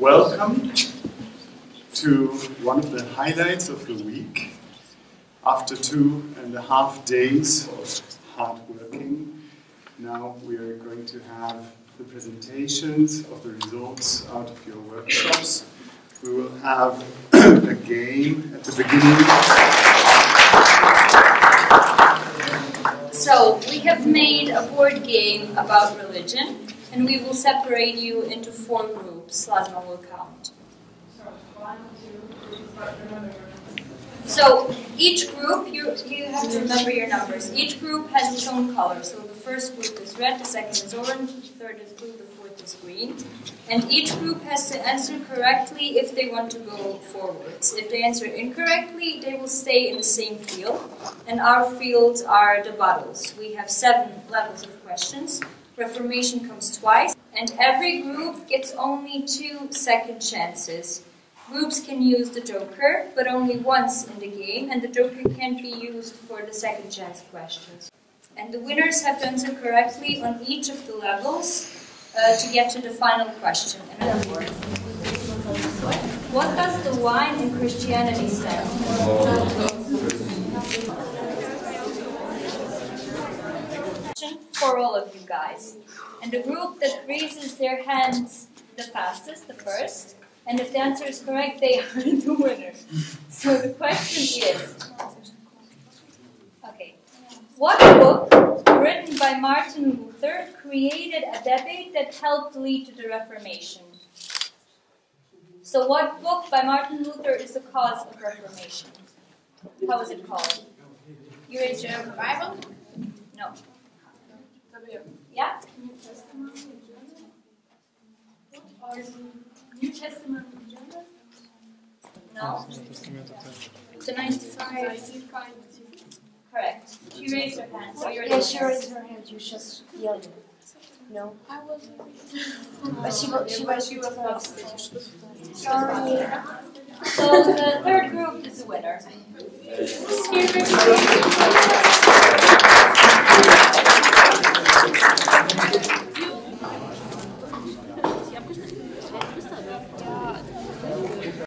Welcome to one of the highlights of the week. After two and a half days of hard working, now we are going to have the presentations of the results out of your workshops. We will have a game at the beginning. So, we have made a board game about religion, and we will separate you into four groups. Lasma will count. So each group, you, you have to remember your numbers. Each group has its own color. So the first group is red, the second is orange, the third is blue, the fourth is green. And each group has to answer correctly if they want to go forwards. If they answer incorrectly, they will stay in the same field. And our fields are the bottles. We have seven levels of questions. Reformation comes twice. And every group gets only two second chances. Groups can use the Joker, but only once in the game, and the Joker can't be used for the second chance questions. And the winners have to answer correctly on each of the levels uh, to get to the final question. What does the wine in Christianity For all of you guys. And the group that raises their hands the fastest, the first, and if the answer is correct, they are the winner. So the question is okay, what book written by Martin Luther created a debate that helped lead to the Reformation? So, what book by Martin Luther is the cause of Reformation? How is it called? You raise your Bible? No. Yeah? New Testament in German. No? So 95. Correct. She raised her hand, so you're Yeah, she raised her hand. You just yelled. No, I was. but she was she was she was. Sorry. So the third group is the winner.